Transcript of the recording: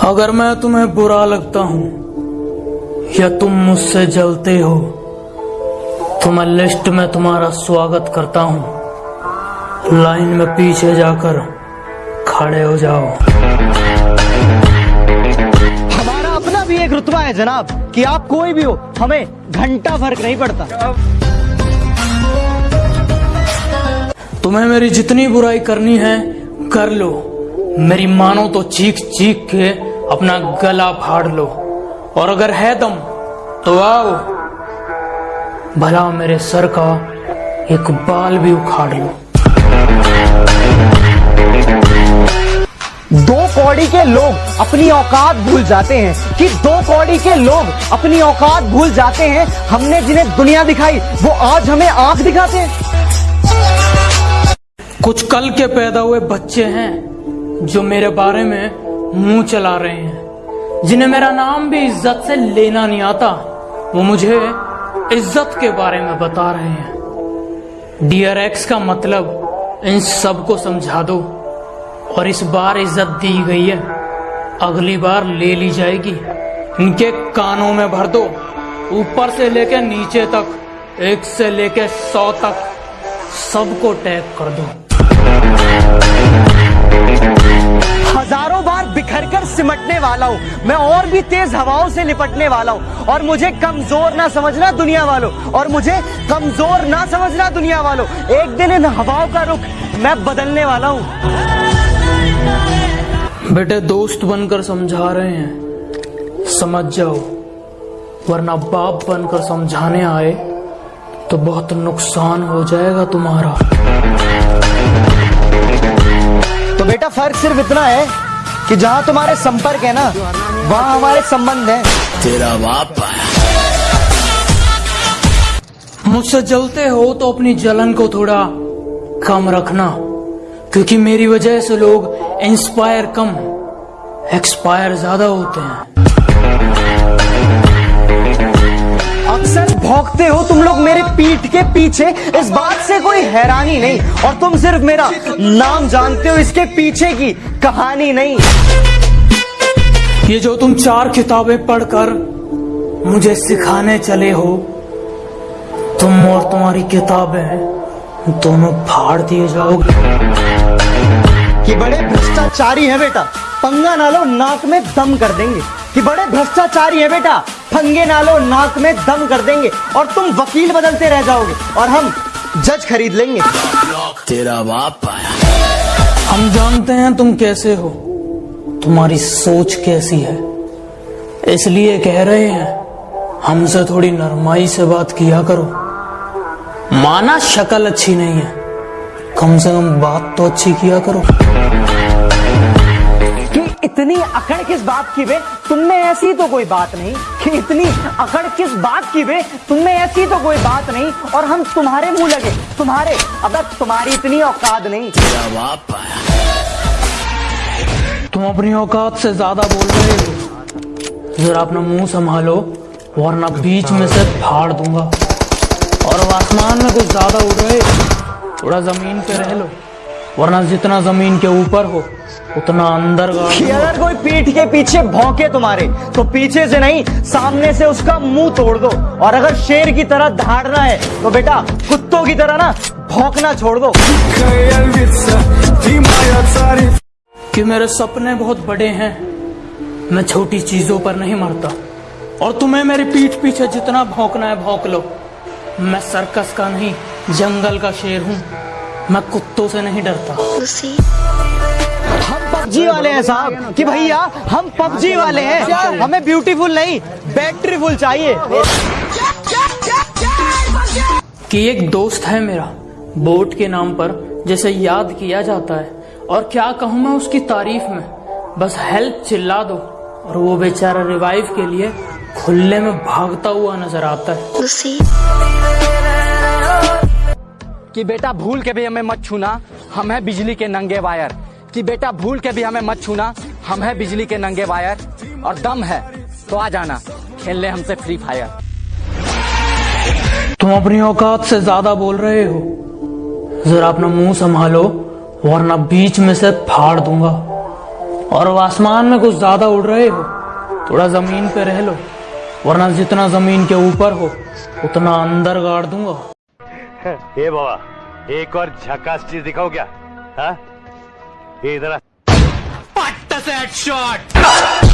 अगर मैं तुम्हें बुरा लगता हूँ या तुम मुझसे जलते हो तो मैं लिस्ट में तुम्हारा स्वागत करता हूँ। लाइन में पीछे जाकर खड़े हो जाओ। हमारा अपना भी एक रुतबा है जनाब कि आप कोई भी हो हमें घंटा फ़र्क नहीं पड़ता। तुम्हें मेरी जितनी बुराई करनी है कर लो। मेरी मानो तो चीख चीख के अपना गला फाड़ लो। और अगर है तुम तो आओ। भला मेरे सर का एक बाल भी उखाड़ लो। दो कौड़ी के लोग अपनी औकात भूल जाते हैं कि दो कौड़ी के लोग अपनी औकात भूल जाते हैं। हमने जिन्हें दुनिया दिखाई वो आज हमें आँख दिखाते हैं। कुछ कल के पैदा हुए बच्चे हैं जो मेरे बारे में मुँह चला रहे हैं, जिन्हें मेरा नाम भी इज़्ज़त से लेना नहीं आता, वो मुझे इज़्ज़त के बारे में बता रहे हैं। डियर एक्स का मतलब इन सबको समझा दो, और इस बार इज़्ज़त दी गई है। अगली बार ले ली जाएगी। इनके कानों में भर दो। ऊपर से लेकर नीचे तक, एक से लेकर सौ तक, सबको टैग कर दो। हज़ारों बार बिखर कर सिमटने वाला हूँ। मैं और भी तेज हवाओं से निपटने वाला हूँ। और मुझे कमज़ोर ना समझना दुनिया वालों। और मुझे कमज़ोर ना समझना दुनिया वालों। एक दिन इन हवाओं का रुख मैं बदलने वाला हूँ। बेटे, दोस्त बनकर समझा रहे हैं। समझ जाओ। वरना बाप बनकर समझाने आए तो बहुत नुकसान हो जाएगा तुम्हारा। बेटा फ़र्क सिर्फ़ इतना है कि जहाँ तुम्हारे संपर्क है ना वहाँ हमारे संबंध है। तेरा बाप मुझसे जलते हो तो अपनी जलन को थोड़ा कम रखना क्योंकि मेरी वजह से लोग इंस्पायर कम एक्सपायर ज़्यादा होते हैं। भौंकते हो तुम लोग मेरे पीठ के पीछे? इस बात से कोई हैरानी नहीं। और तुम सिर्फ़ मेरा नाम जानते हो इसके पीछे की कहानी नहीं। ये जो तुम चार किताबें पढ़कर मुझे सिखाने चले हो तुम और तुम्हारी किताबें दोनों फाड़ दिए जाओगे। कि बड़े भ्रष्टाचारी है बेटा पंगा ना लो नाक में दम कर देंगे। कि बड़े भ्रष्टाचारी है बेटा। पंगे ना लो नाक में दम कर देंगे और तुम वकील बदलते रह जाओगे और हम जज खरीद लेंगे। तेरा बाप आया हम जानते हैं तुम कैसे हो। तुम्हारी सोच कैसी है। इसलिए कह रहे हैं हमसे थोड़ी नरमाई से बात किया करो। माना शक्ल अच्छी नहीं है। कम से कम बात तो अच्छी किया करो। इतनी अकड़ किस बात की बे तुमने ऐसी तो कोई बात नहीं कि इतनी अकड़ किस बात की बे तुमने ऐसी तो कोई बात नहीं और हम तुम्हारे मुँह लगे। तुम्हारे अब तुम्हारी इतनी औकात नहीं। तुम अपनी औकात से ज़्यादा बोल रहे हो। जरा अपना मुँह संभालो वरना बीच में से फाड़ दूँगा। और आसमान में कुछ ज़्यादा उड़ रहे थोड़ा ज़मीन पे रह लो। वरना जितना ज़मीन के ऊपर हो उतना अंदर अगर कोई पीठ के पीछे भौंके तुम्हारे तो पीछे से नहीं सामने से उसका मुँह तोड़ दो। और अगर शेर की तरह धाड़ना है तो बेटा कुत्तों की तरह ना भौंकना छोड़ दो। कि मेरे सपने बहुत बड़े हैं मैं छोटी चीज़ों पर नहीं मरता। और तुम्हें मेरी पीठ पीछे जितना भौंकना है भौंक लो। मैं सर्कस का नहीं जंगल का शेर हूँ। मैं कुत्तों से नहीं डरता। हम पबजी वाले हैं साहब कि भैया हम पबजी वाले हैं। हमें ब्यूटीफुल नहीं बैटरीफुल चाहिए। कि एक दोस्त है मेरा बोट के नाम पर जैसे याद किया जाता है। और क्या कहूँ मैं उसकी तारीफ़ में? बस हेल्प चिल्ला दो और वो बेचारा रिवाइव के लिए खुले में भागता हुआ नज़र आता है। कि बेटा भूल के भी हमें मत छूना, हम है बिजली के नंगे वायर। कि बेटा भूल के भी हमें मत छूना, हम है बिजली के नंगे वायर और दम है तो आ जाना खेलने हमसे फ्री फायर तुम अपनी औकात से ज़्यादा बोल रहे हो। जरा अपना मुँह संभालो, वरना बीच में से फाड़ दूँगा। और आसमान में कुछ ज़्यादा उड़ रहे हो, थोड़ा ज़मीन पे रह लो, वरना जितना ज़मीन के ऊपर हो, उतना अंदर गाड़ दूँगा। ए बाबा एक और झकास चीज़ दिखाओ क्या हाँ ये इधर से हेडशॉट?